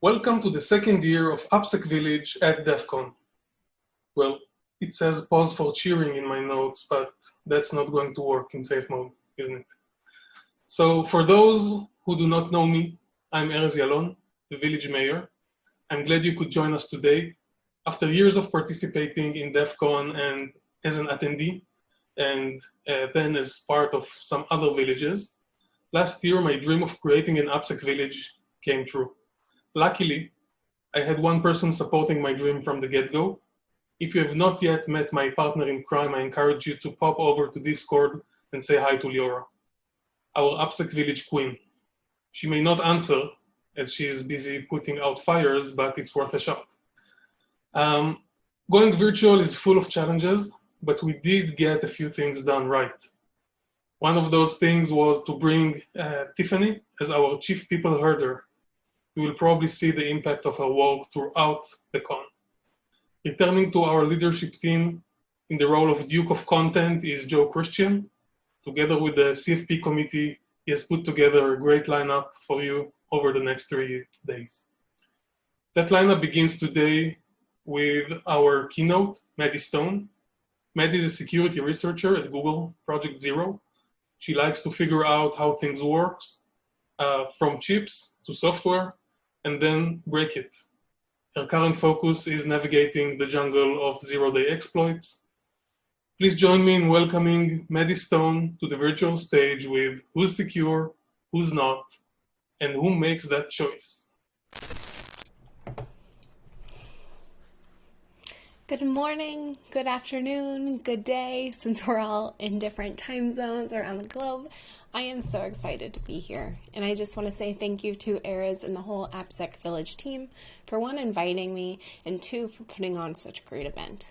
Welcome to the second year of AppSec Village at DEF CON. Well, it says pause for cheering in my notes, but that's not going to work in safe mode, isn't it? So for those who do not know me, I'm Erez Yalon, the village mayor. I'm glad you could join us today. After years of participating in DEF CON and as an attendee, and uh, then as part of some other villages, last year my dream of creating an AppSec village came true. Luckily, I had one person supporting my dream from the get-go. If you have not yet met my partner in crime, I encourage you to pop over to Discord and say hi to Liora, our AppSec village queen. She may not answer as she is busy putting out fires, but it's worth a shot. Um, going virtual is full of challenges, but we did get a few things done right. One of those things was to bring uh, Tiffany as our chief people herder you will probably see the impact of her work throughout the con. Returning to our leadership team in the role of Duke of Content is Joe Christian. Together with the CFP committee, he has put together a great lineup for you over the next three days. That lineup begins today with our keynote, Maddie Stone. Maddie is a security researcher at Google Project Zero. She likes to figure out how things work, uh, from chips to software and then break it. Her current focus is navigating the jungle of zero-day exploits. Please join me in welcoming Maddie Stone to the virtual stage with who's secure, who's not, and who makes that choice. Good morning, good afternoon, good day, since we're all in different time zones around the globe. I am so excited to be here, and I just want to say thank you to Erez and the whole AppSec Village team for one, inviting me, and two, for putting on such a great event.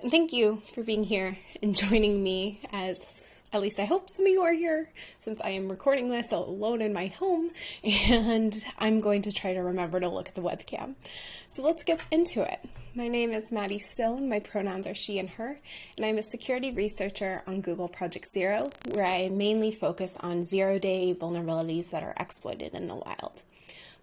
And thank you for being here and joining me as at least I hope some of you are here since I am recording this alone in my home and I'm going to try to remember to look at the webcam. So let's get into it. My name is Maddie Stone, my pronouns are she and her, and I'm a security researcher on Google Project Zero, where I mainly focus on zero-day vulnerabilities that are exploited in the wild.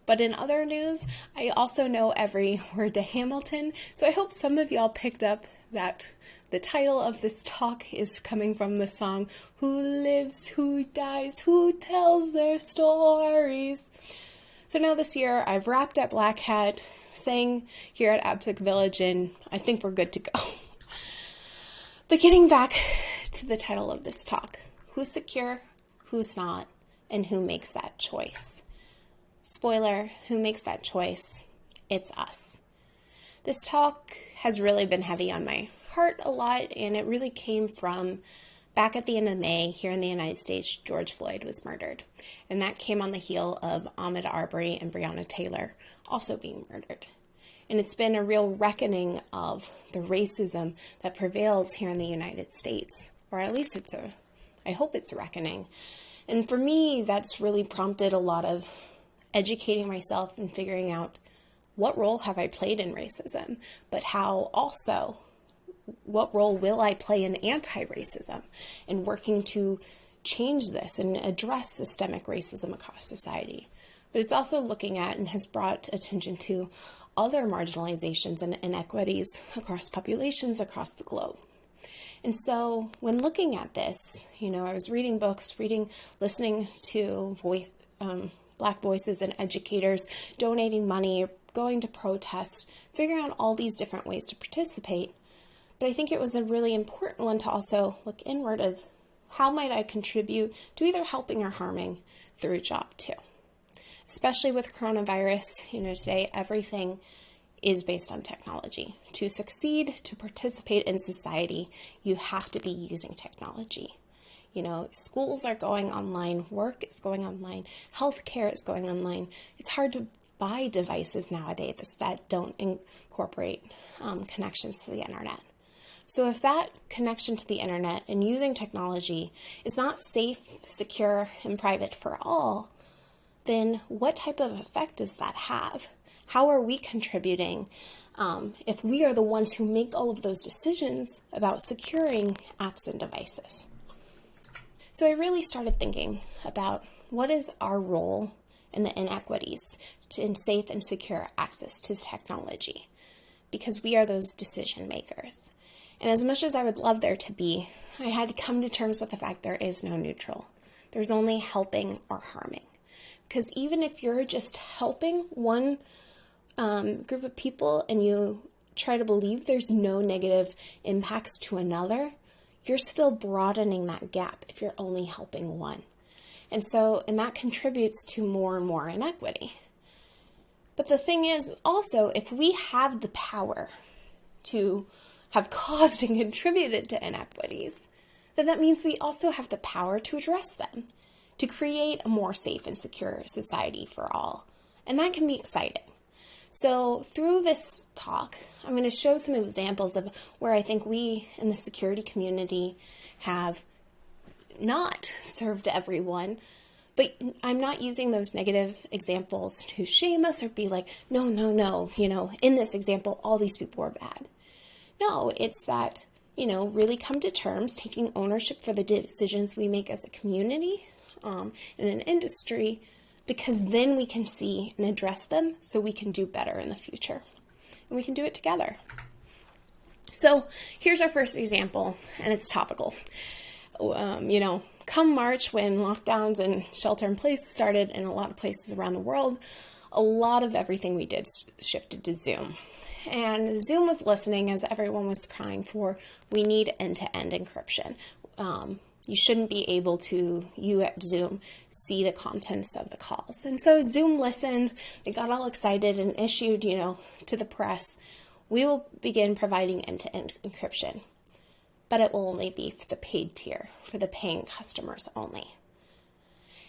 But in other news, I also know every word to Hamilton, so I hope some of y'all picked up that the title of this talk is coming from the song Who Lives, Who Dies, Who Tells Their Stories. So now this year I've wrapped up Black Hat, sang here at AppSec Village, and I think we're good to go. But getting back to the title of this talk who's secure, who's not, and who makes that choice? Spoiler who makes that choice? It's us. This talk has really been heavy on my heart a lot, and it really came from back at the end of May here in the United States, George Floyd was murdered. And that came on the heel of Ahmaud Arbery and Breonna Taylor also being murdered. And it's been a real reckoning of the racism that prevails here in the United States, or at least it's a, I hope it's a reckoning. And for me, that's really prompted a lot of educating myself and figuring out what role have I played in racism, but how also what role will I play in anti-racism and working to change this and address systemic racism across society. But it's also looking at and has brought attention to other marginalizations and inequities across populations across the globe. And so when looking at this, you know, I was reading books, reading, listening to voice, um, Black voices and educators, donating money, going to protests, figuring out all these different ways to participate. But I think it was a really important one to also look inward of how might I contribute to either helping or harming through job too. Especially with coronavirus, you know, today everything is based on technology. To succeed, to participate in society, you have to be using technology. You know, schools are going online, work is going online, healthcare is going online. It's hard to buy devices nowadays that don't incorporate um, connections to the internet. So if that connection to the internet and using technology is not safe, secure, and private for all, then what type of effect does that have? How are we contributing um, if we are the ones who make all of those decisions about securing apps and devices? So I really started thinking about what is our role in the inequities in safe and secure access to technology because we are those decision makers. And as much as I would love there to be, I had to come to terms with the fact there is no neutral. There's only helping or harming. Because even if you're just helping one um, group of people and you try to believe there's no negative impacts to another, you're still broadening that gap if you're only helping one. And so, and that contributes to more and more inequity. But the thing is also, if we have the power to have caused and contributed to inequities, then that means we also have the power to address them, to create a more safe and secure society for all. And that can be exciting. So through this talk, I'm going to show some examples of where I think we in the security community have not served everyone, but I'm not using those negative examples to shame us or be like, no, no, no, you know, in this example, all these people were bad. No, it's that, you know, really come to terms, taking ownership for the decisions we make as a community, um, in an industry, because then we can see and address them so we can do better in the future. And we can do it together. So here's our first example, and it's topical. Um, you know, come March when lockdowns and shelter in place started in a lot of places around the world, a lot of everything we did shifted to Zoom. And Zoom was listening as everyone was crying for, we need end-to-end -end encryption. Um, you shouldn't be able to, you at Zoom, see the contents of the calls. And so Zoom listened, they got all excited and issued, you know, to the press, we will begin providing end-to-end -end encryption, but it will only be for the paid tier, for the paying customers only.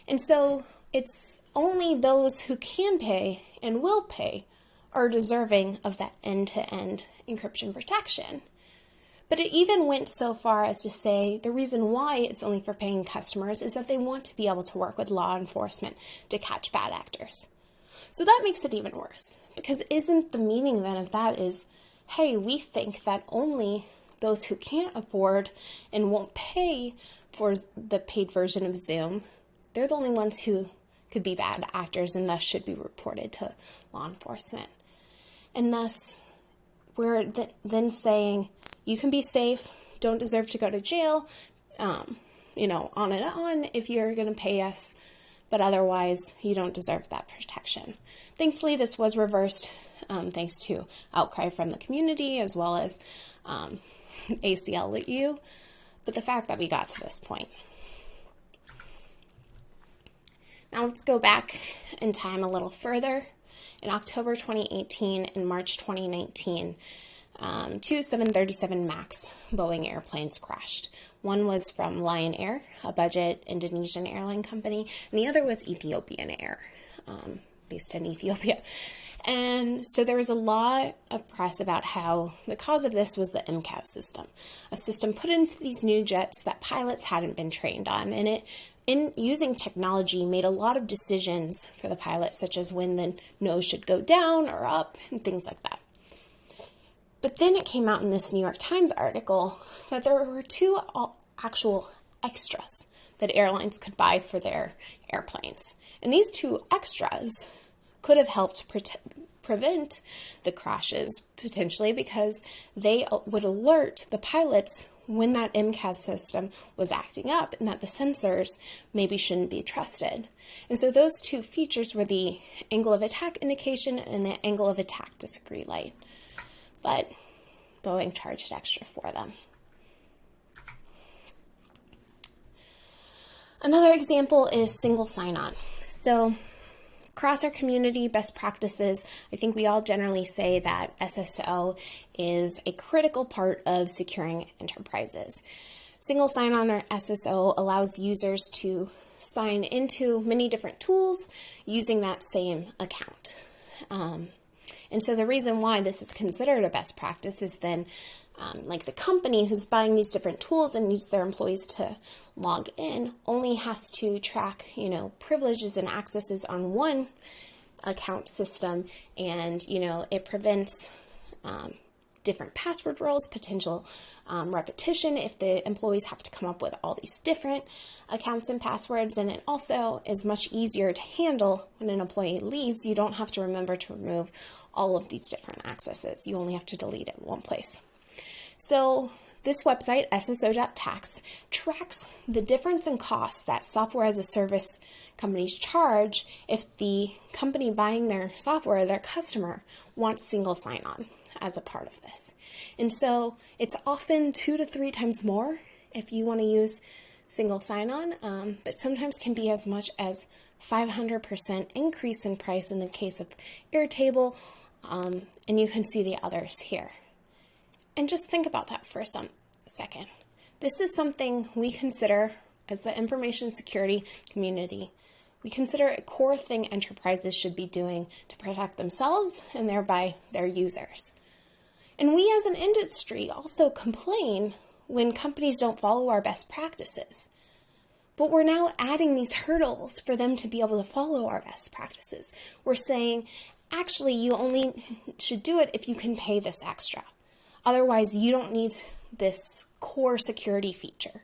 And so it's only those who can pay and will pay are deserving of that end-to-end -end encryption protection. But it even went so far as to say the reason why it's only for paying customers is that they want to be able to work with law enforcement to catch bad actors. So that makes it even worse because isn't the meaning then of that is, hey, we think that only those who can't afford and won't pay for the paid version of Zoom, they're the only ones who could be bad actors and thus should be reported to law enforcement. And thus, we're th then saying, you can be safe, don't deserve to go to jail, um, you know, on and on if you're going to pay us, but otherwise you don't deserve that protection. Thankfully, this was reversed um, thanks to outcry from the community as well as um, ACLU, but the fact that we got to this point. Now let's go back in time a little further. In October 2018 and March 2019, um, two 737 MAX Boeing airplanes crashed. One was from Lion Air, a budget Indonesian airline company, and the other was Ethiopian Air, um, based in Ethiopia. And so there was a lot of press about how the cause of this was the MCAS system, a system put into these new jets that pilots hadn't been trained on. And it, in using technology, made a lot of decisions for the pilots, such as when the nose should go down or up and things like that. But then it came out in this New York Times article that there were two actual extras that airlines could buy for their airplanes. And these two extras could have helped pre prevent the crashes potentially because they uh, would alert the pilots when that MCAS system was acting up and that the sensors maybe shouldn't be trusted. And so those two features were the angle of attack indication and the angle of attack disagree light but Boeing charged extra for them. Another example is single sign-on. So across our community, best practices, I think we all generally say that SSO is a critical part of securing enterprises. Single sign-on or SSO allows users to sign into many different tools using that same account. Um, and so the reason why this is considered a best practice is then um, like the company who's buying these different tools and needs their employees to log in only has to track, you know, privileges and accesses on one account system and, you know, it prevents um, different password roles, potential um, repetition if the employees have to come up with all these different accounts and passwords. And it also is much easier to handle when an employee leaves. You don't have to remember to remove all of these different accesses. You only have to delete it one place. So this website, sso.tax, tracks the difference in costs that software as a service companies charge if the company buying their software, their customer, wants single sign on as a part of this. And so it's often two to three times more if you want to use single sign on, um, but sometimes can be as much as 500% increase in price in the case of Airtable. Um, and you can see the others here. And just think about that for a second. This is something we consider as the information security community. We consider a core thing enterprises should be doing to protect themselves and thereby their users. And we as an industry also complain when companies don't follow our best practices. But we're now adding these hurdles for them to be able to follow our best practices. We're saying, actually, you only should do it if you can pay this extra. Otherwise, you don't need this core security feature.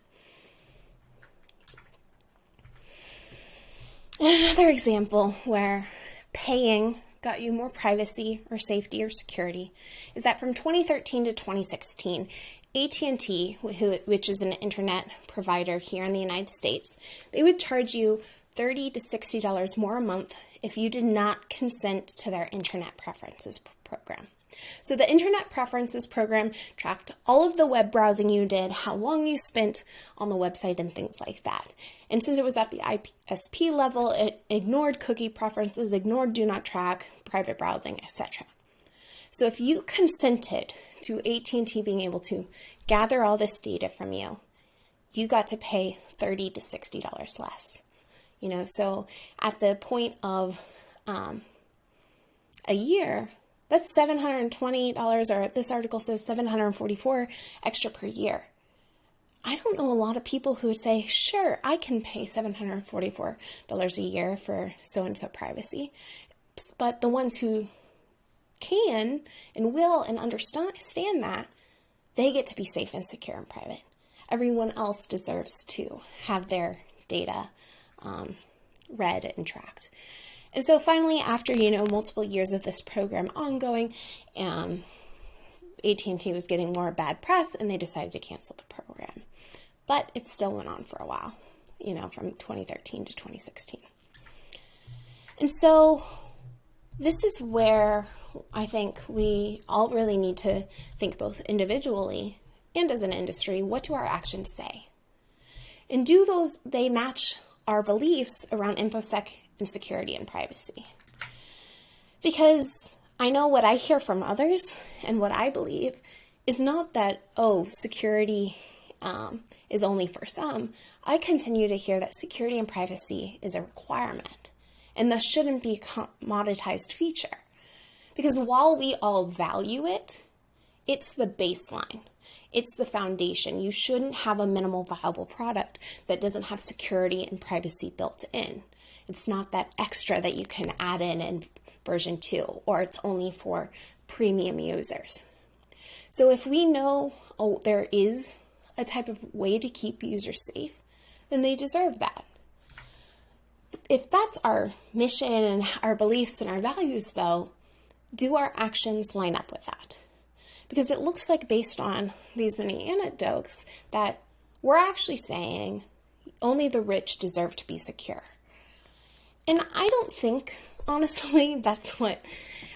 Another example where paying got you more privacy or safety or security is that from 2013 to 2016, AT&T, which is an internet provider here in the United States, they would charge you 30 to $60 more a month if you did not consent to their internet preferences program. So the Internet Preferences program tracked all of the web browsing you did, how long you spent on the website, and things like that. And since it was at the ISP level, it ignored cookie preferences, ignored do not track, private browsing, etc. So if you consented to AT&T being able to gather all this data from you, you got to pay 30 to $60 less. You know, so at the point of um, a year, that's $720, or this article says 744 extra per year. I don't know a lot of people who would say, sure, I can pay $744 a year for so and so privacy. But the ones who can and will and understand that, they get to be safe and secure and private. Everyone else deserves to have their data um, read and tracked. And so finally, after, you know, multiple years of this program ongoing, um, AT&T was getting more bad press and they decided to cancel the program. But it still went on for a while, you know, from 2013 to 2016. And so this is where I think we all really need to think both individually and as an industry, what do our actions say? And do those, they match our beliefs around InfoSec and security and privacy. Because I know what I hear from others and what I believe is not that, oh, security um, is only for some. I continue to hear that security and privacy is a requirement and thus shouldn't be a commoditized feature. Because while we all value it, it's the baseline. It's the foundation. You shouldn't have a minimal viable product that doesn't have security and privacy built in. It's not that extra that you can add in in version 2, or it's only for premium users. So if we know oh, there is a type of way to keep users safe, then they deserve that. If that's our mission and our beliefs and our values, though, do our actions line up with that? Because it looks like, based on these many anecdotes, that we're actually saying only the rich deserve to be secure. And I don't think, honestly, that's what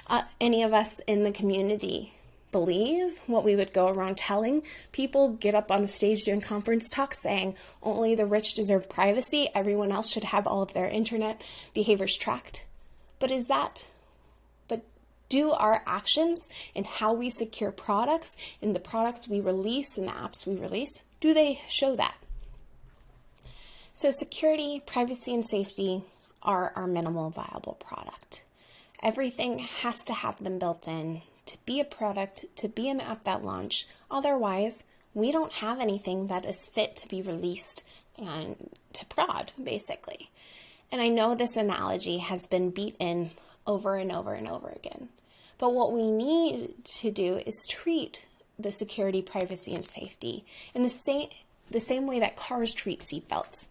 uh, any of us in the community believe, what we would go around telling people, get up on the stage doing conference talks saying only the rich deserve privacy, everyone else should have all of their internet behaviors tracked. But is that, but do our actions and how we secure products and the products we release and the apps we release, do they show that? So security, privacy, and safety are our minimal viable product. Everything has to have them built in to be a product, to be an app that launch. Otherwise, we don't have anything that is fit to be released and to prod, basically. And I know this analogy has been beat in over and over and over again. But what we need to do is treat the security, privacy, and safety in the same, the same way that cars treat seatbelts.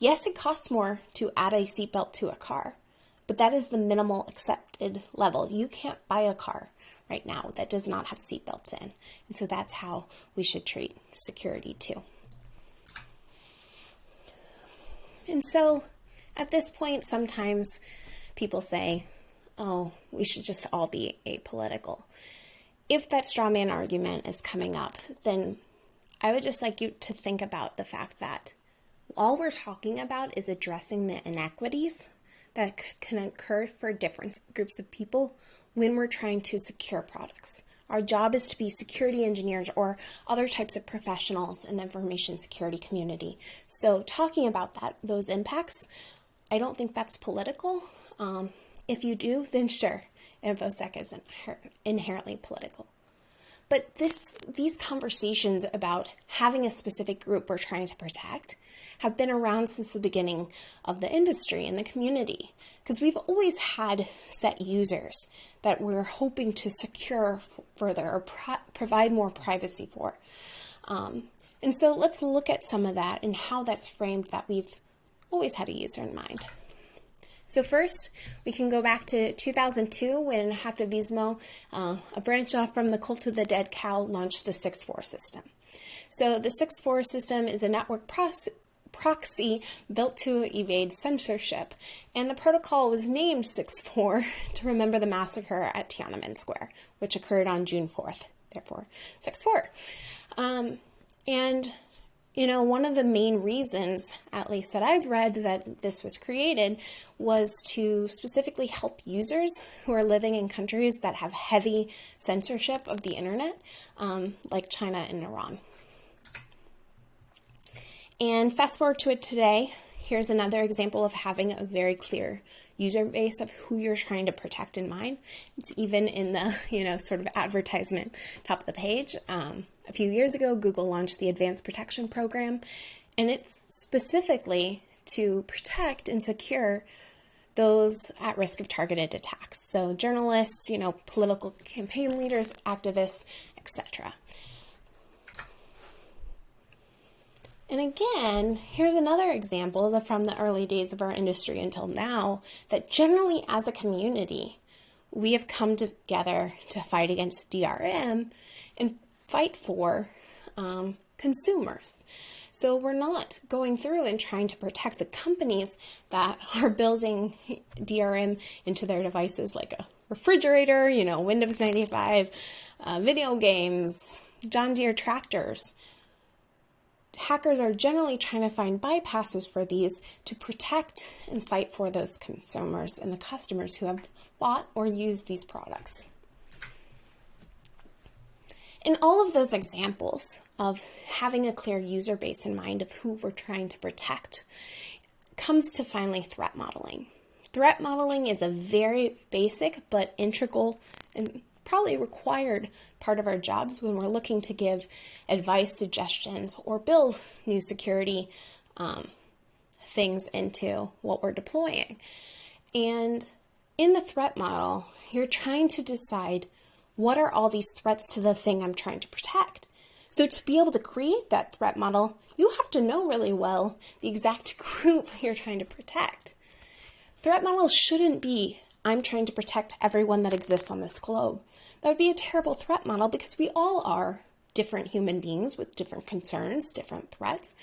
Yes, it costs more to add a seatbelt to a car, but that is the minimal accepted level. You can't buy a car right now that does not have seatbelts in. And so that's how we should treat security too. And so at this point, sometimes people say, oh, we should just all be apolitical. If that straw man argument is coming up, then I would just like you to think about the fact that all we're talking about is addressing the inequities that can occur for different groups of people when we're trying to secure products. Our job is to be security engineers or other types of professionals in the information security community. So talking about that, those impacts, I don't think that's political. Um, if you do, then sure, InfoSec is inherently political. But this, these conversations about having a specific group we're trying to protect have been around since the beginning of the industry and the community because we've always had set users that we're hoping to secure further or pro provide more privacy for. Um, and so let's look at some of that and how that's framed that we've always had a user in mind. So first, we can go back to 2002 when Hacktivismo, uh, a branch off from the Cult of the Dead Cow, launched the 6.4 system. So the 6.4 system is a network proxy built to evade censorship, and the protocol was named 6.4 to remember the massacre at Tiananmen Square, which occurred on June 4th, therefore 6.4. Um, and you know, one of the main reasons, at least that I've read, that this was created was to specifically help users who are living in countries that have heavy censorship of the internet, um, like China and Iran. And fast forward to it today, here's another example of having a very clear user base of who you're trying to protect in mind. It's even in the, you know, sort of advertisement top of the page. Um, a few years ago, Google launched the Advanced Protection Program, and it's specifically to protect and secure those at risk of targeted attacks. So journalists, you know, political campaign leaders, activists, etc. And again, here's another example from the early days of our industry until now that generally as a community, we have come together to fight against DRM and fight for um, consumers. So we're not going through and trying to protect the companies that are building DRM into their devices like a refrigerator, you know, Windows 95, uh, video games, John Deere tractors hackers are generally trying to find bypasses for these to protect and fight for those consumers and the customers who have bought or used these products. In all of those examples of having a clear user base in mind of who we're trying to protect comes to finally threat modeling. Threat modeling is a very basic but integral and probably required part of our jobs when we're looking to give advice, suggestions, or build new security um, things into what we're deploying. And in the threat model, you're trying to decide what are all these threats to the thing I'm trying to protect. So to be able to create that threat model, you have to know really well the exact group you're trying to protect. Threat models shouldn't be, I'm trying to protect everyone that exists on this globe. That would be a terrible threat model because we all are different human beings with different concerns, different threats,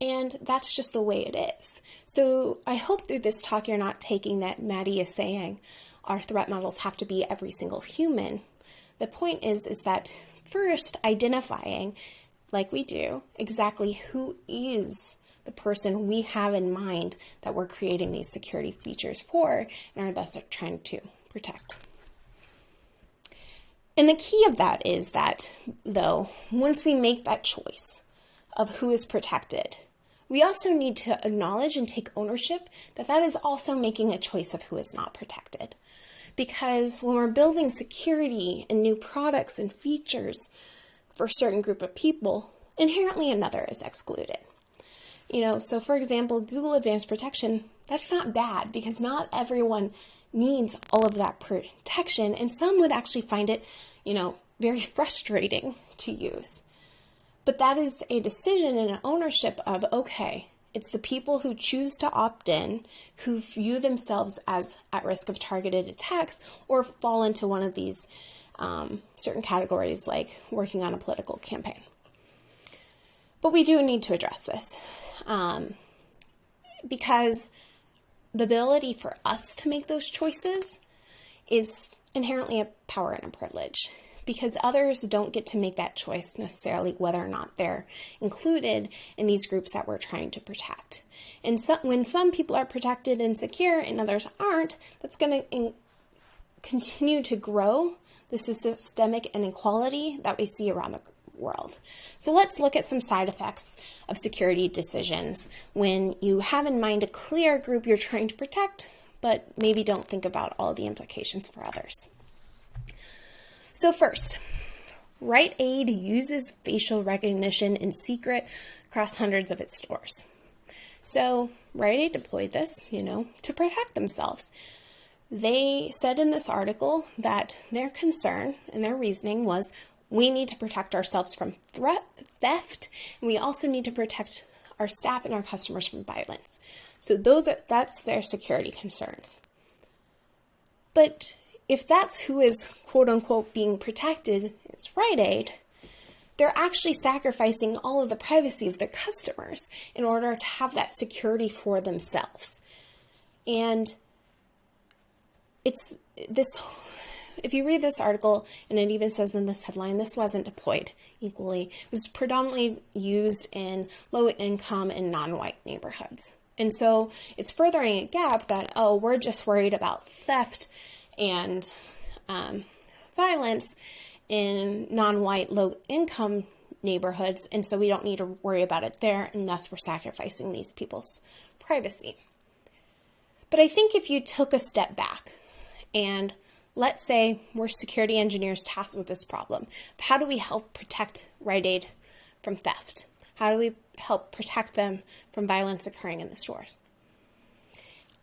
and that's just the way it is. So I hope through this talk you're not taking that Maddie is saying our threat models have to be every single human. The point is, is that first identifying, like we do, exactly who is the person we have in mind that we're creating these security features for and are thus trying to protect. And the key of that is that, though, once we make that choice of who is protected, we also need to acknowledge and take ownership that that is also making a choice of who is not protected. Because when we're building security and new products and features for a certain group of people, inherently another is excluded. You know, so for example, Google Advanced Protection, that's not bad because not everyone needs all of that protection, and some would actually find it, you know, very frustrating to use. But that is a decision and an ownership of, okay, it's the people who choose to opt in who view themselves as at risk of targeted attacks or fall into one of these um, certain categories like working on a political campaign. But we do need to address this um, because the ability for us to make those choices is inherently a power and a privilege because others don't get to make that choice necessarily whether or not they're included in these groups that we're trying to protect. And so, when some people are protected and secure and others aren't, that's going to continue to grow the systemic inequality that we see around the world. So let's look at some side effects of security decisions when you have in mind a clear group you're trying to protect, but maybe don't think about all the implications for others. So first, Rite Aid uses facial recognition in secret across hundreds of its stores. So Rite Aid deployed this, you know, to protect themselves. They said in this article that their concern and their reasoning was we need to protect ourselves from threat, theft, and we also need to protect our staff and our customers from violence. So those are, that's their security concerns. But if that's who is quote unquote being protected, it's Rite Aid, they're actually sacrificing all of the privacy of their customers in order to have that security for themselves. And it's this, if you read this article, and it even says in this headline, this wasn't deployed equally. It was predominantly used in low income and non white neighborhoods. And so it's furthering a gap that, oh, we're just worried about theft and um, violence in non-white low-income neighborhoods, and so we don't need to worry about it there, and thus we're sacrificing these people's privacy. But I think if you took a step back and let's say we're security engineers tasked with this problem, how do we help protect Rite Aid from theft? How do we help protect them from violence occurring in the stores?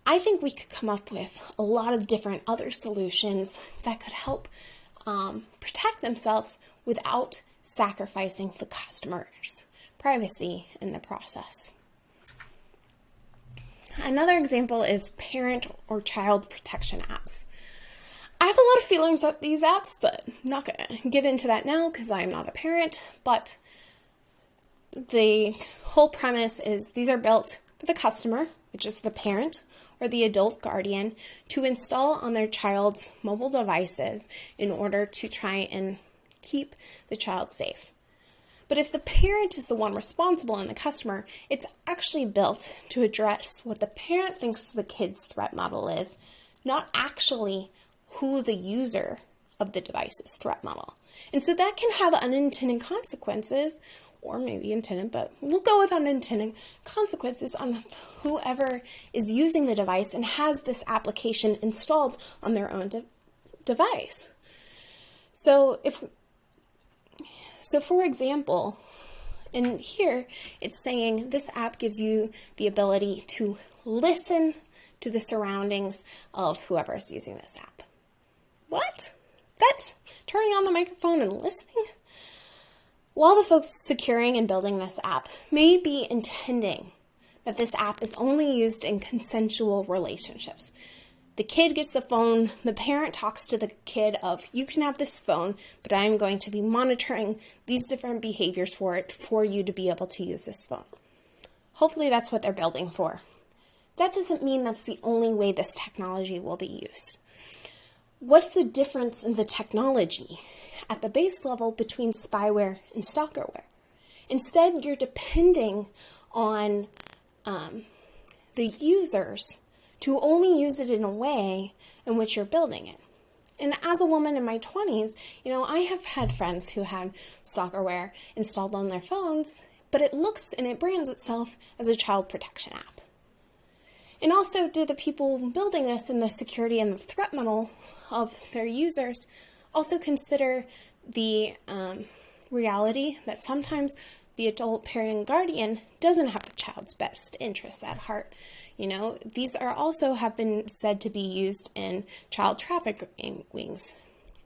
I think we could come up with a lot of different other solutions that could help um, protect themselves without sacrificing the customer's privacy in the process. Another example is parent or child protection apps. I have a lot of feelings about these apps, but I'm not going to get into that now because I'm not a parent. But the whole premise is these are built for the customer, which is the parent, or the adult guardian to install on their child's mobile devices in order to try and keep the child safe. But if the parent is the one responsible and the customer, it's actually built to address what the parent thinks the kid's threat model is, not actually who the user of the device's threat model. And so that can have unintended consequences or maybe intended, but we'll go with unintended consequences on whoever is using the device and has this application installed on their own de device. So if, so for example, in here, it's saying this app gives you the ability to listen to the surroundings of whoever is using this app. What? That's turning on the microphone and listening? While the folks securing and building this app may be intending that this app is only used in consensual relationships, the kid gets the phone, the parent talks to the kid of, you can have this phone, but I'm going to be monitoring these different behaviors for it for you to be able to use this phone. Hopefully that's what they're building for. That doesn't mean that's the only way this technology will be used. What's the difference in the technology? At the base level between spyware and stalkerware. Instead, you're depending on um, the users to only use it in a way in which you're building it. And as a woman in my 20s, you know, I have had friends who had stalkerware installed on their phones, but it looks and it brands itself as a child protection app. And also, do the people building this in the security and the threat model of their users also consider the um, reality that sometimes the adult parent guardian doesn't have the child's best interests at heart. You know, these are also have been said to be used in child trafficking wings.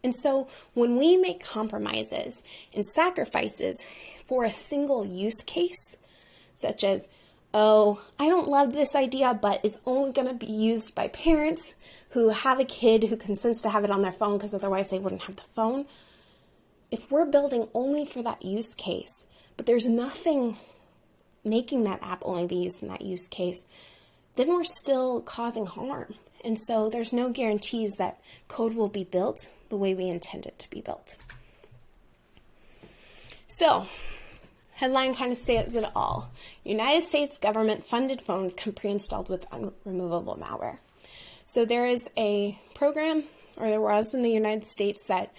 And so when we make compromises and sacrifices for a single use case, such as, oh, I don't love this idea, but it's only going to be used by parents who have a kid who consents to have it on their phone because otherwise they wouldn't have the phone. If we're building only for that use case, but there's nothing making that app only be used in that use case, then we're still causing harm. And so there's no guarantees that code will be built the way we intend it to be built. So, headline kind of says it all. United States government funded phones come pre-installed with unremovable malware. So there is a program, or there was in the United States, that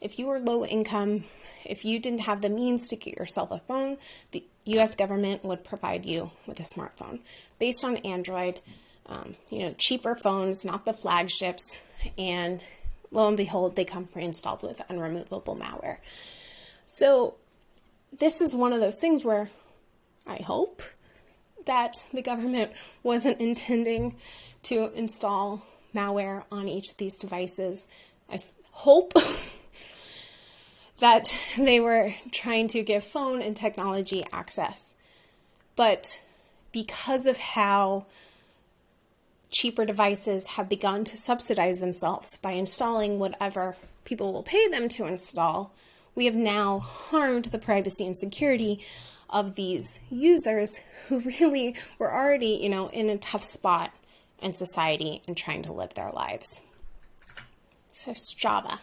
if you were low income, if you didn't have the means to get yourself a phone, the US government would provide you with a smartphone based on Android, um, you know, cheaper phones, not the flagships, and lo and behold, they come pre-installed with unremovable malware. So this is one of those things where I hope that the government wasn't intending to install malware on each of these devices. I hope that they were trying to give phone and technology access. But because of how cheaper devices have begun to subsidize themselves by installing whatever people will pay them to install, we have now harmed the privacy and security of these users who really were already, you know, in a tough spot in society and trying to live their lives. So Strava.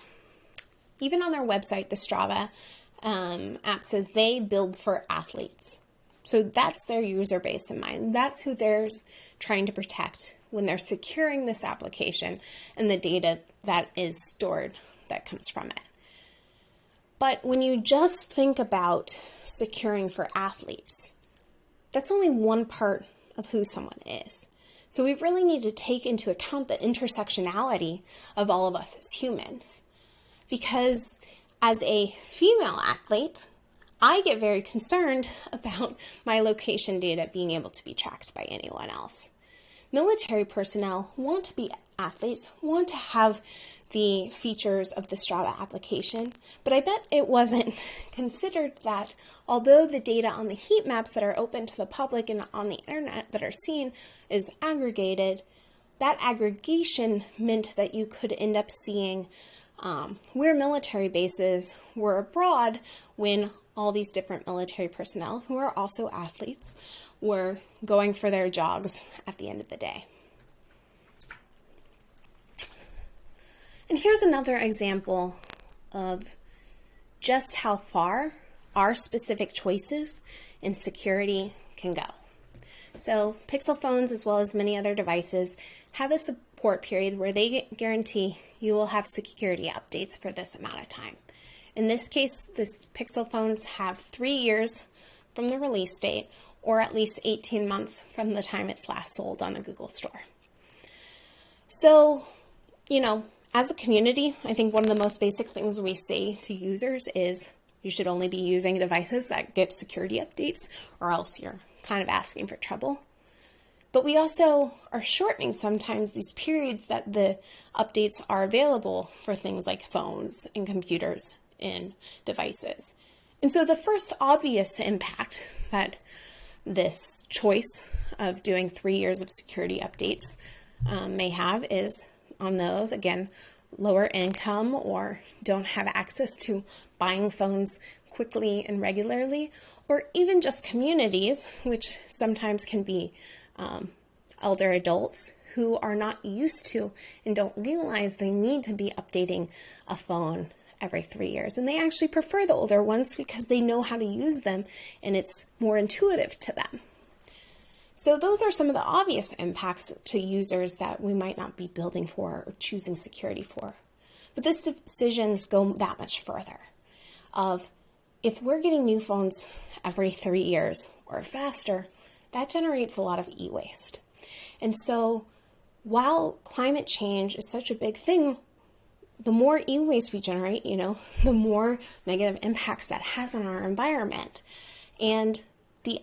Even on their website, the Strava um, app says they build for athletes. So that's their user base in mind. That's who they're trying to protect when they're securing this application and the data that is stored that comes from it. But when you just think about securing for athletes, that's only one part of who someone is. So we really need to take into account the intersectionality of all of us as humans. Because as a female athlete, I get very concerned about my location data being able to be tracked by anyone else. Military personnel want to be athletes, want to have the features of the Strava application, but I bet it wasn't considered that although the data on the heat maps that are open to the public and on the internet that are seen is aggregated, that aggregation meant that you could end up seeing um, where military bases were abroad when all these different military personnel, who are also athletes, were going for their jogs at the end of the day. And here's another example of just how far our specific choices in security can go. So Pixel phones, as well as many other devices, have a support period where they guarantee you will have security updates for this amount of time. In this case, the Pixel phones have three years from the release date or at least 18 months from the time it's last sold on the Google Store. So, you know, as a community, I think one of the most basic things we say to users is you should only be using devices that get security updates or else you're kind of asking for trouble. But we also are shortening sometimes these periods that the updates are available for things like phones and computers and devices. And so the first obvious impact that this choice of doing three years of security updates um, may have is on those, again, lower income or don't have access to buying phones quickly and regularly, or even just communities, which sometimes can be um, elder adults who are not used to and don't realize they need to be updating a phone every three years. And they actually prefer the older ones because they know how to use them and it's more intuitive to them. So those are some of the obvious impacts to users that we might not be building for or choosing security for. But these decisions go that much further of if we're getting new phones every three years or faster, that generates a lot of e-waste. And so while climate change is such a big thing, the more e-waste we generate, you know, the more negative impacts that has on our environment. And the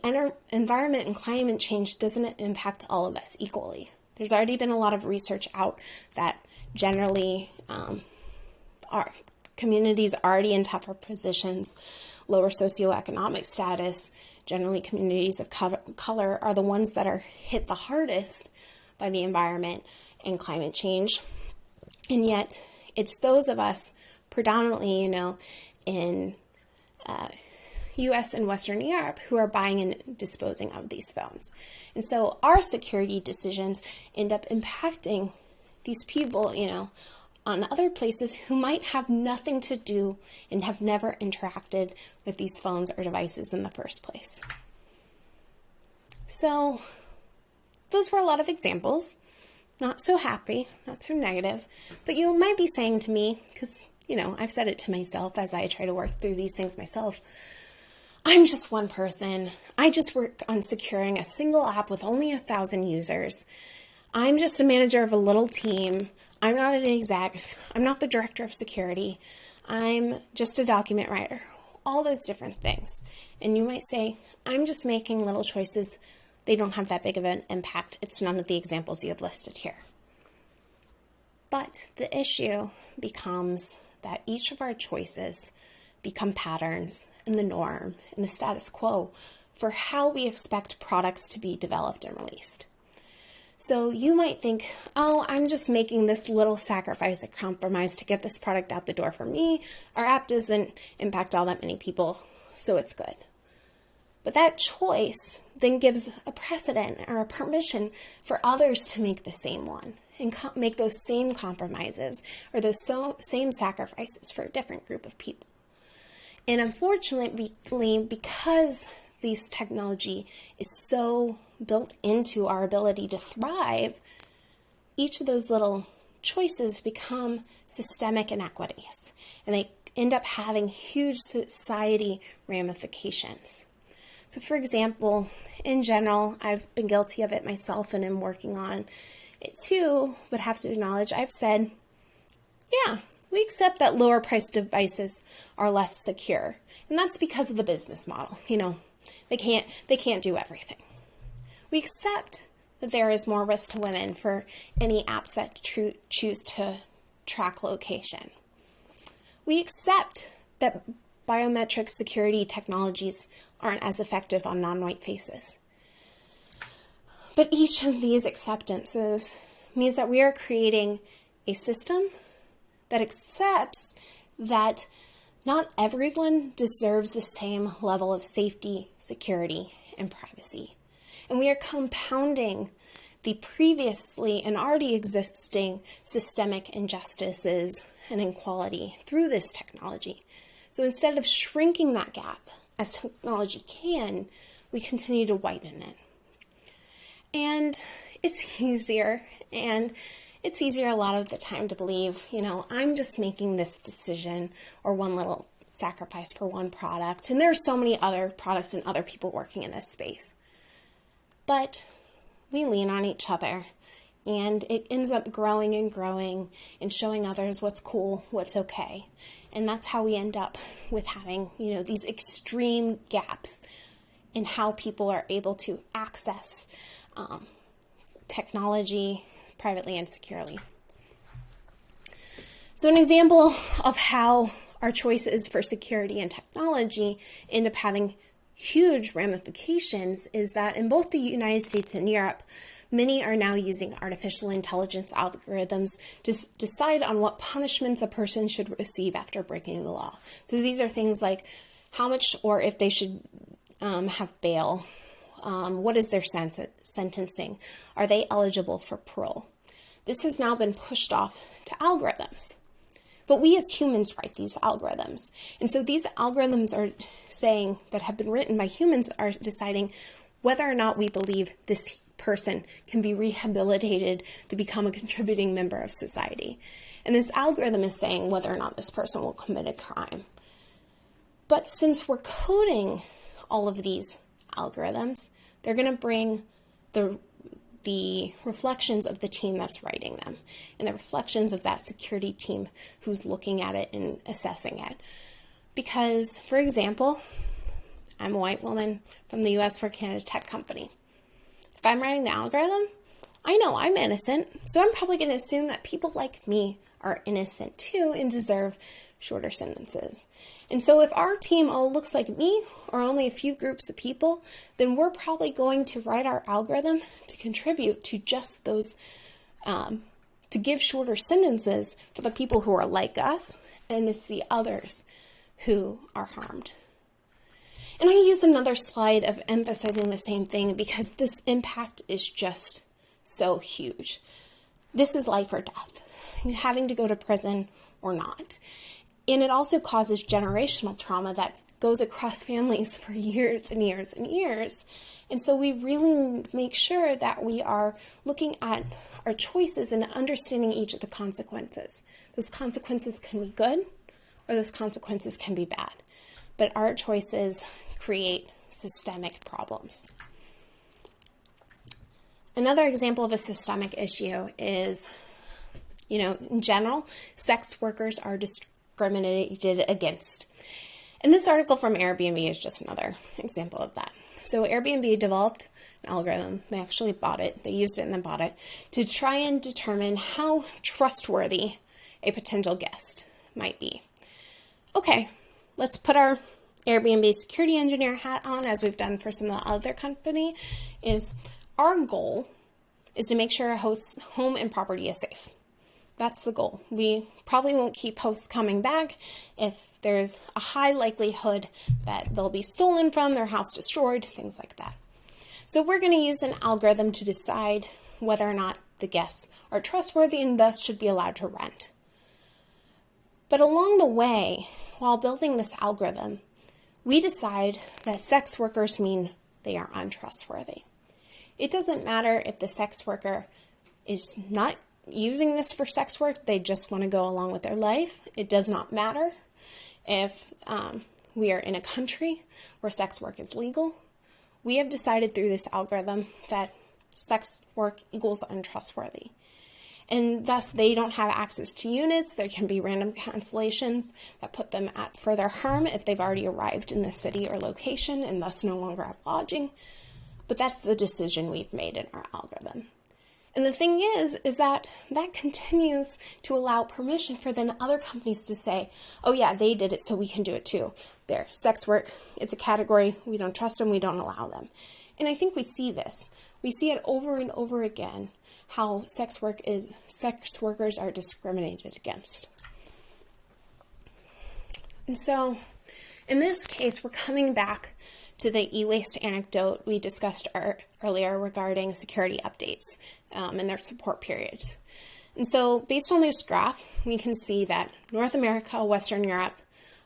environment and climate change doesn't impact all of us equally. There's already been a lot of research out that generally um, our communities already in tougher positions, lower socioeconomic status, generally communities of color are the ones that are hit the hardest by the environment and climate change. And yet, it's those of us predominantly, you know, in uh, US and Western Europe who are buying and disposing of these phones. And so our security decisions end up impacting these people, you know, on other places who might have nothing to do and have never interacted with these phones or devices in the first place. So those were a lot of examples. Not so happy, not so negative, but you might be saying to me, because, you know, I've said it to myself as I try to work through these things myself, I'm just one person. I just work on securing a single app with only a thousand users. I'm just a manager of a little team. I'm not an exec. I'm not the director of security. I'm just a document writer. All those different things. And you might say, I'm just making little choices. They don't have that big of an impact. It's none of the examples you have listed here. But the issue becomes that each of our choices become patterns and the norm and the status quo for how we expect products to be developed and released. So you might think, oh, I'm just making this little sacrifice, a compromise to get this product out the door for me. Our app doesn't impact all that many people, so it's good. But that choice then gives a precedent or a permission for others to make the same one and make those same compromises or those so same sacrifices for a different group of people. And unfortunately, because this technology is so built into our ability to thrive, each of those little choices become systemic inequities and they end up having huge society ramifications. So for example, in general, I've been guilty of it myself and am working on it too, but have to acknowledge I've said, yeah, we accept that lower priced devices are less secure. And that's because of the business model. You know, they can't, they can't do everything. We accept that there is more risk to women for any apps that choose to track location. We accept that biometric security technologies aren't as effective on non-white faces. But each of these acceptances means that we are creating a system that accepts that not everyone deserves the same level of safety, security, and privacy. And we are compounding the previously and already existing systemic injustices and inequality through this technology. So instead of shrinking that gap, as technology can, we continue to widen it. And it's easier and it's easier a lot of the time to believe, you know, I'm just making this decision or one little sacrifice for one product. And there are so many other products and other people working in this space. But we lean on each other and it ends up growing and growing and showing others what's cool, what's okay. And that's how we end up with having, you know, these extreme gaps in how people are able to access um, technology privately and securely. So an example of how our choices for security and technology end up having huge ramifications is that in both the United States and Europe, many are now using artificial intelligence algorithms to decide on what punishments a person should receive after breaking the law. So these are things like how much or if they should um, have bail, um, what is their sentencing, are they eligible for parole. This has now been pushed off to algorithms. But we as humans write these algorithms. And so these algorithms are saying that have been written by humans are deciding whether or not we believe this person can be rehabilitated to become a contributing member of society. And this algorithm is saying whether or not this person will commit a crime. But since we're coding all of these algorithms, they're going to bring the the reflections of the team that's writing them and the reflections of that security team who's looking at it and assessing it. Because, for example, I'm a white woman from the US for at a tech company. If I'm writing the algorithm, I know I'm innocent, so I'm probably going to assume that people like me are innocent too and deserve shorter sentences. And so if our team all looks like me or only a few groups of people, then we're probably going to write our algorithm to contribute to just those, um, to give shorter sentences for the people who are like us and it's the others who are harmed. And I use another slide of emphasizing the same thing because this impact is just so huge. This is life or death, having to go to prison or not. And it also causes generational trauma that goes across families for years and years and years. And so we really make sure that we are looking at our choices and understanding each of the consequences. Those consequences can be good or those consequences can be bad. But our choices create systemic problems. Another example of a systemic issue is, you know, in general, sex workers are discriminated against. And this article from Airbnb is just another example of that. So Airbnb developed an algorithm. They actually bought it. They used it and then bought it to try and determine how trustworthy a potential guest might be. Okay, let's put our Airbnb security engineer hat on as we've done for some of the other company is our goal is to make sure a host's home and property is safe. That's the goal. We probably won't keep hosts coming back if there's a high likelihood that they'll be stolen from, their house destroyed, things like that. So we're going to use an algorithm to decide whether or not the guests are trustworthy and thus should be allowed to rent. But along the way, while building this algorithm, we decide that sex workers mean they are untrustworthy. It doesn't matter if the sex worker is not using this for sex work, they just want to go along with their life. It does not matter if um, we are in a country where sex work is legal. We have decided through this algorithm that sex work equals untrustworthy. And thus, they don't have access to units. There can be random cancellations that put them at further harm if they've already arrived in the city or location and thus no longer have lodging. But that's the decision we've made in our algorithm. And the thing is, is that that continues to allow permission for then other companies to say, oh yeah, they did it, so we can do it too. There, sex work, it's a category, we don't trust them, we don't allow them. And I think we see this. We see it over and over again, how sex work is, sex workers are discriminated against. And so, in this case, we're coming back to the e-waste anecdote we discussed earlier regarding security updates um, and their support periods. And so based on this graph, we can see that North America, Western Europe,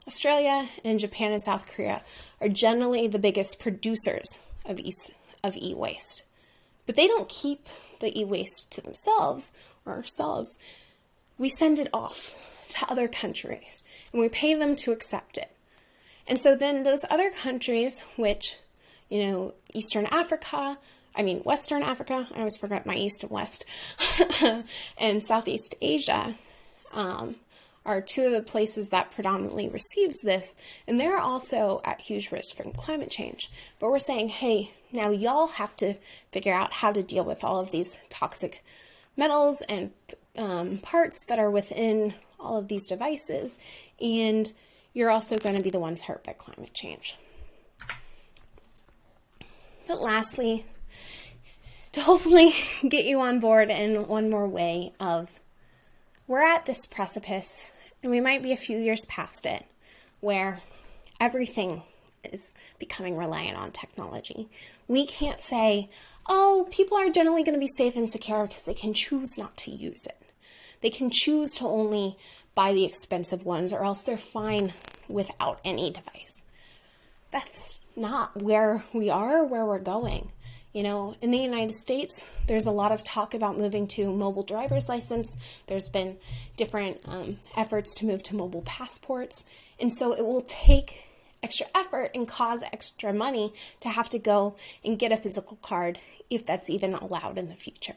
Australia, and Japan and South Korea are generally the biggest producers of e-waste. But they don't keep the e-waste to themselves or ourselves. We send it off to other countries and we pay them to accept it. And so then those other countries, which, you know, Eastern Africa, I mean, Western Africa, I always forget my East and West, and Southeast Asia um, are two of the places that predominantly receives this, and they're also at huge risk from climate change. But we're saying, hey, now y'all have to figure out how to deal with all of these toxic metals and um, parts that are within all of these devices, and you're also going to be the ones hurt by climate change. But lastly, to hopefully get you on board in one more way of we're at this precipice and we might be a few years past it where everything is becoming reliant on technology. We can't say, oh, people are generally going to be safe and secure because they can choose not to use it. They can choose to only buy the expensive ones or else they're fine without any device. That's not where we are, where we're going. You know, in the United States, there's a lot of talk about moving to mobile driver's license. There's been different um, efforts to move to mobile passports. And so it will take extra effort and cause extra money to have to go and get a physical card if that's even allowed in the future.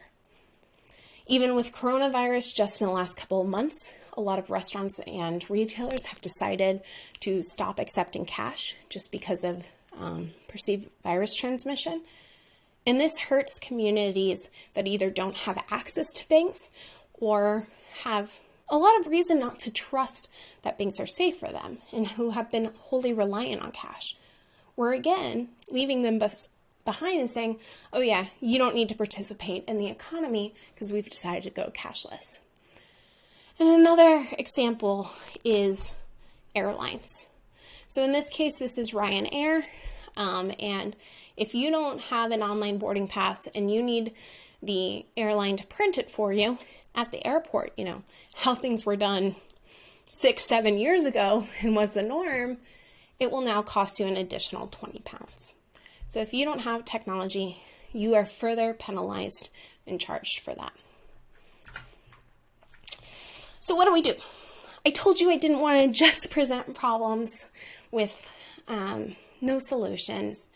Even with coronavirus, just in the last couple of months, a lot of restaurants and retailers have decided to stop accepting cash just because of um, perceived virus transmission. And this hurts communities that either don't have access to banks or have a lot of reason not to trust that banks are safe for them and who have been wholly reliant on cash. We're again leaving them behind and saying, oh, yeah, you don't need to participate in the economy because we've decided to go cashless. And another example is airlines. So in this case, this is Ryanair. Um, and if you don't have an online boarding pass and you need the airline to print it for you at the airport, you know, how things were done six, seven years ago and was the norm, it will now cost you an additional 20 pounds. So if you don't have technology, you are further penalized and charged for that. So what do we do? I told you I didn't want to just present problems with um, no solutions.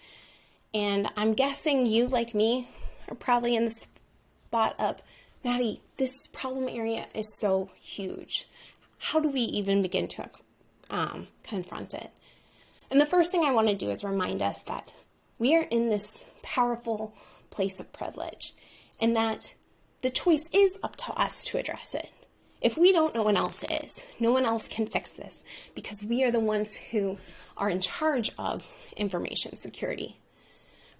And I'm guessing you, like me, are probably in the spot of, Maddie, this problem area is so huge. How do we even begin to um, confront it? And the first thing I want to do is remind us that we are in this powerful place of privilege and that the choice is up to us to address it. If we don't, no one else is. No one else can fix this because we are the ones who are in charge of information security.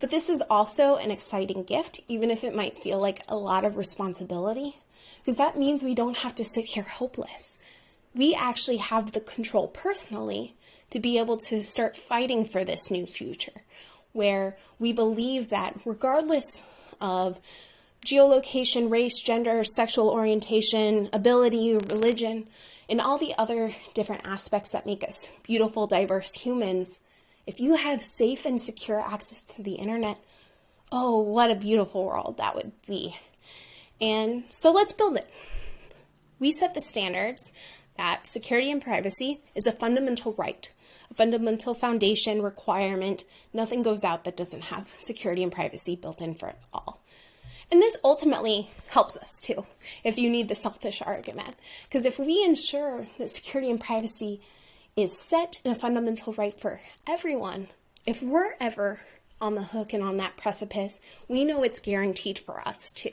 But this is also an exciting gift, even if it might feel like a lot of responsibility, because that means we don't have to sit here hopeless. We actually have the control personally to be able to start fighting for this new future, where we believe that regardless of geolocation, race, gender, sexual orientation, ability, religion, and all the other different aspects that make us beautiful, diverse humans, if you have safe and secure access to the internet, oh, what a beautiful world that would be. And so let's build it. We set the standards that security and privacy is a fundamental right, fundamental foundation requirement. Nothing goes out that doesn't have security and privacy built in for it all. And this ultimately helps us too, if you need the selfish argument. Because if we ensure that security and privacy is set in a fundamental right for everyone, if we're ever on the hook and on that precipice, we know it's guaranteed for us too.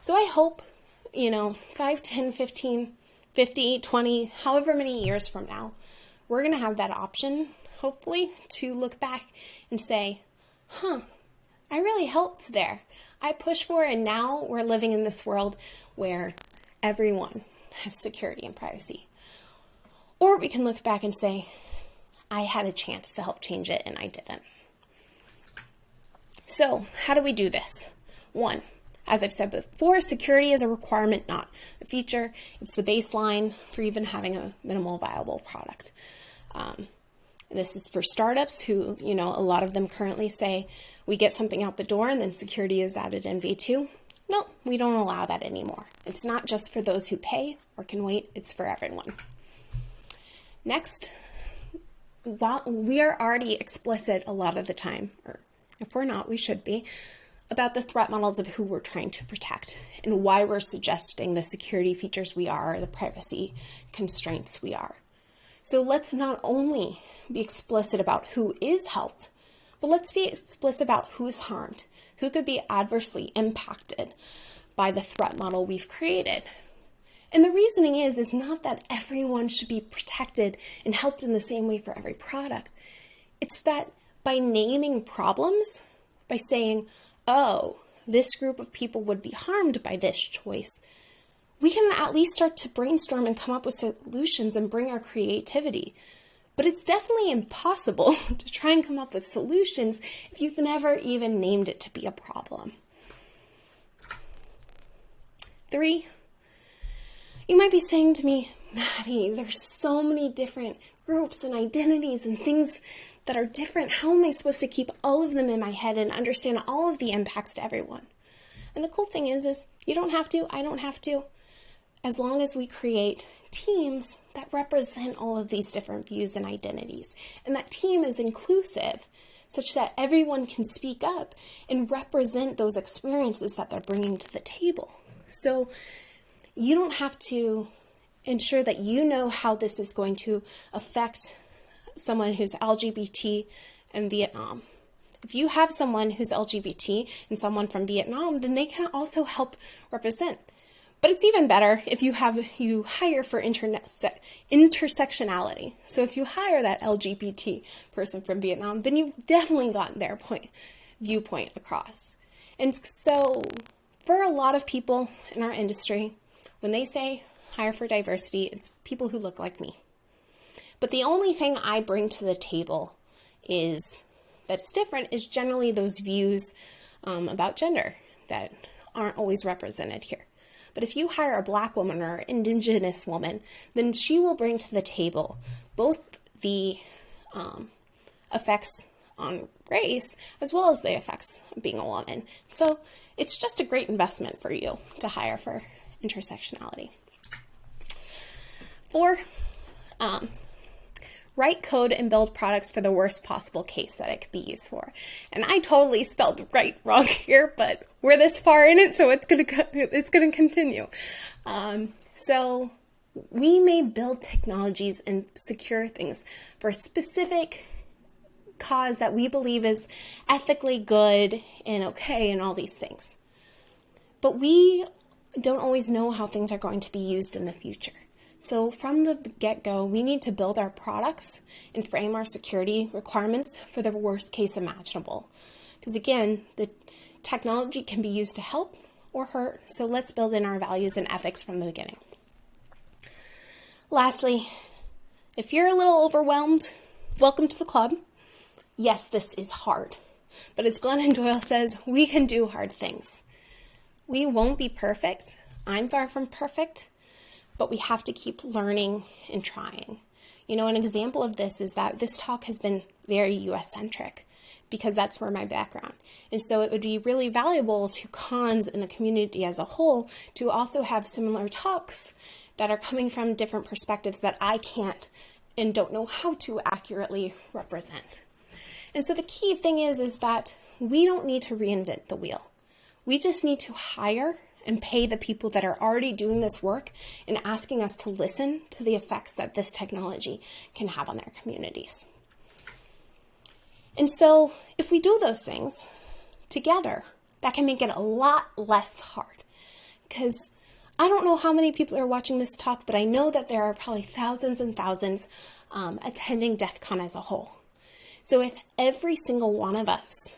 So I hope, you know, 5, 10, 15, 50, 20, however many years from now, we're going to have that option, hopefully, to look back and say, huh, I really helped there. I pushed for it, and now we're living in this world where everyone has security and privacy. Or we can look back and say, I had a chance to help change it and I didn't. So, how do we do this? One, as I've said before, security is a requirement, not a feature. It's the baseline for even having a minimal viable product. Um, this is for startups who, you know, a lot of them currently say we get something out the door and then security is added in V2. No, we don't allow that anymore. It's not just for those who pay or can wait, it's for everyone. Next, while we are already explicit a lot of the time, or if we're not, we should be, about the threat models of who we're trying to protect and why we're suggesting the security features we are, the privacy constraints we are. So let's not only be explicit about who is helped, but let's be explicit about who's harmed, who could be adversely impacted by the threat model we've created. And the reasoning is, is not that everyone should be protected and helped in the same way for every product. It's that by naming problems, by saying, oh, this group of people would be harmed by this choice, we can at least start to brainstorm and come up with solutions and bring our creativity. But it's definitely impossible to try and come up with solutions if you've never even named it to be a problem. Three, you might be saying to me, Maddie, there's so many different groups and identities and things that are different. How am I supposed to keep all of them in my head and understand all of the impacts to everyone? And the cool thing is, is you don't have to, I don't have to, as long as we create teams that represent all of these different views and identities. And that team is inclusive such that everyone can speak up and represent those experiences that they're bringing to the table. So you don't have to ensure that you know how this is going to affect someone who's LGBT, and Vietnam. If you have someone who's LGBT and someone from Vietnam, then they can also help represent. But it's even better if you have you hire for internet intersectionality. So if you hire that LGBT person from Vietnam, then you've definitely gotten their point viewpoint across. And so for a lot of people in our industry, when they say hire for diversity, it's people who look like me. But the only thing I bring to the table is that's different is generally those views um, about gender that aren't always represented here. But if you hire a black woman or indigenous woman, then she will bring to the table both the um, effects on race as well as the effects of being a woman. So it's just a great investment for you to hire for intersectionality. Four, um, write code and build products for the worst possible case that it could be used for. And I totally spelled right wrong here, but we're this far in it, so it's gonna it's gonna continue. Um, so we may build technologies and secure things for a specific cause that we believe is ethically good and okay and all these things. But we don't always know how things are going to be used in the future. So from the get-go, we need to build our products and frame our security requirements for the worst case imaginable. Because again, the technology can be used to help or hurt, so let's build in our values and ethics from the beginning. Lastly, if you're a little overwhelmed, welcome to the club. Yes, this is hard, but as Glennon Doyle says, we can do hard things. We won't be perfect. I'm far from perfect, but we have to keep learning and trying. You know, an example of this is that this talk has been very US centric because that's where my background. And so it would be really valuable to cons in the community as a whole to also have similar talks that are coming from different perspectives that I can't and don't know how to accurately represent. And so the key thing is, is that we don't need to reinvent the wheel. We just need to hire and pay the people that are already doing this work and asking us to listen to the effects that this technology can have on their communities. And so if we do those things together, that can make it a lot less hard. Because I don't know how many people are watching this talk, but I know that there are probably thousands and thousands um, attending DEF CON as a whole. So if every single one of us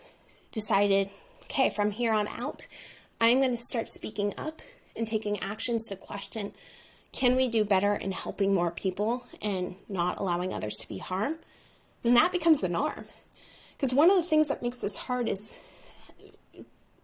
decided, okay, from here on out, I'm going to start speaking up and taking actions to question, can we do better in helping more people and not allowing others to be harmed? Then that becomes the norm. Because one of the things that makes this hard is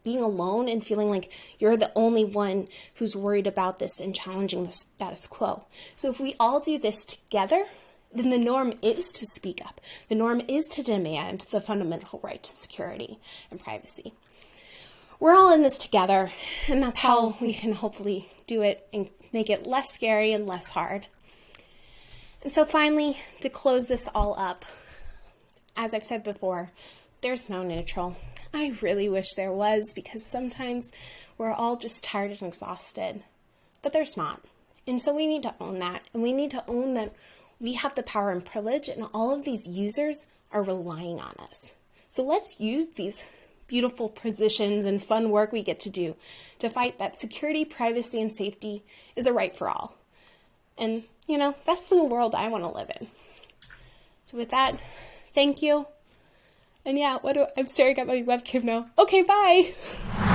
being alone and feeling like you're the only one who's worried about this and challenging the status quo. So if we all do this together, then the norm is to speak up. The norm is to demand the fundamental right to security and privacy we're all in this together, and that's how um, we can hopefully do it and make it less scary and less hard. And so finally, to close this all up, as I've said before, there's no neutral. I really wish there was because sometimes we're all just tired and exhausted, but there's not. And so we need to own that, and we need to own that we have the power and privilege, and all of these users are relying on us. So let's use these beautiful positions and fun work we get to do to fight that security, privacy, and safety is a right for all. And, you know, that's the world I want to live in. So with that, thank you. And yeah, what do I'm staring at my webcam now. Okay, bye.